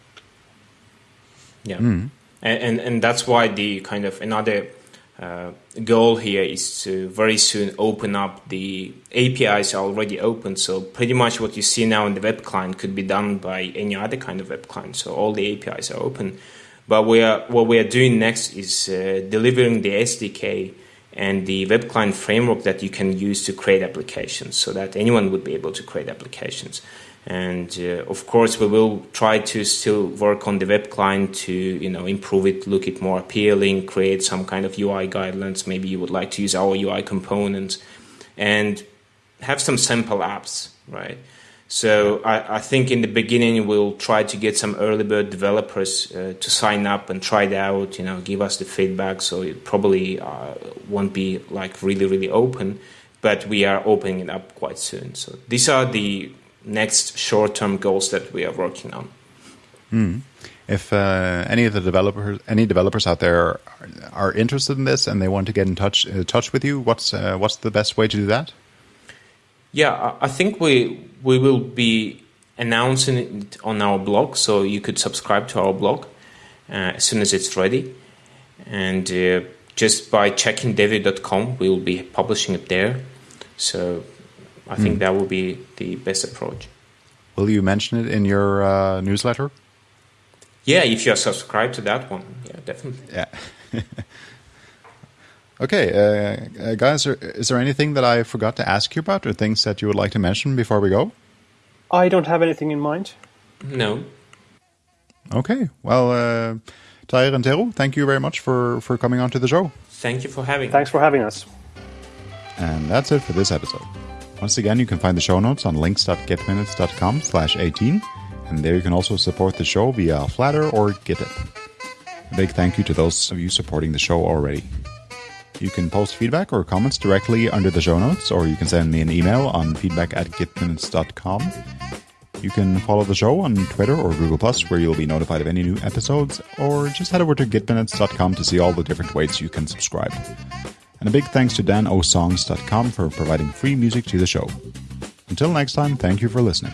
Yeah. Mm. And, and and that's why the kind of another uh, goal here is to very soon open up the APIs are already open. So pretty much what you see now in the web client could be done by any other kind of web client. So all the APIs are open. But we are, what we are doing next is uh, delivering the SDK and the web client framework that you can use to create applications so that anyone would be able to create applications. And uh, of course, we will try to still work on the web client to you know improve it, look it more appealing, create some kind of UI guidelines. Maybe you would like to use our UI components, and have some sample apps, right? So I, I, think in the beginning we'll try to get some early bird developers uh, to sign up and try it out. You know, give us the feedback. So it probably uh, won't be like really really open, but we are opening it up quite soon. So these are the next short term goals that we are working on. Mm. If uh, any of the developers, any developers out there are, are, interested in this and they want to get in touch uh, touch with you, what's uh, what's the best way to do that? Yeah, I think we we will be announcing it on our blog, so you could subscribe to our blog uh, as soon as it's ready. And uh, just by checking deveo.com, we will be publishing it there. So I think mm. that will be the best approach. Will you mention it in your uh, newsletter? Yeah, if you're subscribed to that one, yeah, definitely. Yeah. Okay, uh, uh, guys, is there anything that I forgot to ask you about or things that you would like to mention before we go? I don't have anything in mind. No. Okay, well, uh, Tahir and Tero, thank you very much for, for coming on to the show. Thank you for having Thanks for having us. And that's it for this episode. Once again, you can find the show notes on links.gitminutes.com slash 18, and there you can also support the show via Flattr or Gittip. A big thank you to those of you supporting the show already. You can post feedback or comments directly under the show notes, or you can send me an email on feedback at gitminutes.com. You can follow the show on Twitter or Google Plus, where you'll be notified of any new episodes, or just head over to gitminutes.com to see all the different ways you can subscribe. And a big thanks to danosongs.com for providing free music to the show. Until next time, thank you for listening.